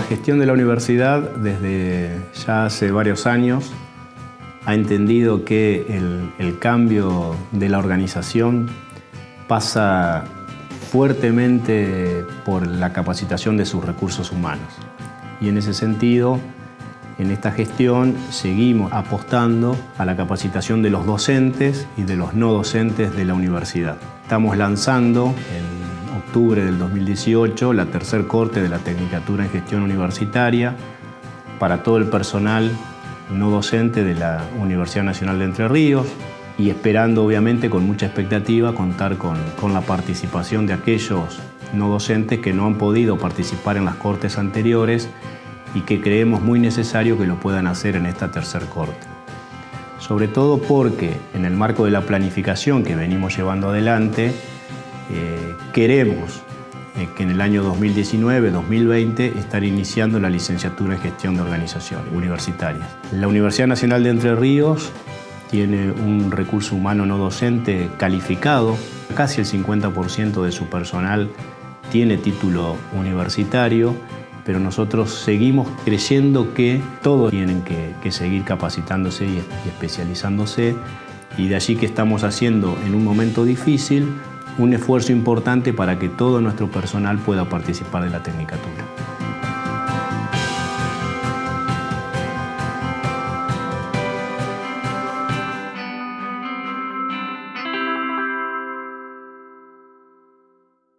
gestión de la universidad desde ya hace varios años ha entendido que el, cambio de la organización pasa fuertemente por la capacitación de sus recursos humanos. Y en ese sentido, en esta gestión seguimos apostando a la capacitación de los docentes y de los no docentes de la universidad. Estamos lanzando octubre del 2018 la tercer corte de la Tecnicatura en Gestión Universitaria para todo el personal no docente de la Universidad Nacional de Entre Ríos y esperando obviamente con mucha expectativa contar con, con la participación de aquellos no docentes que no han podido participar en las cortes anteriores y que creemos muy necesario que lo puedan hacer en esta tercer corte. Sobre todo porque en el marco de la planificación que venimos llevando adelante, eh, queremos eh, que en el año 2019-2020 estar iniciando la licenciatura en gestión de organizaciones universitarias. La Universidad Nacional de Entre Ríos tiene un recurso humano no docente calificado, casi el 50% de su personal tiene título universitario, pero nosotros seguimos creyendo que todos tienen que, seguir capacitándose y especializándose y de allí que estamos haciendo en un momento difícil un esfuerzo importante para que todo nuestro personal pueda participar de la Tecnicatura.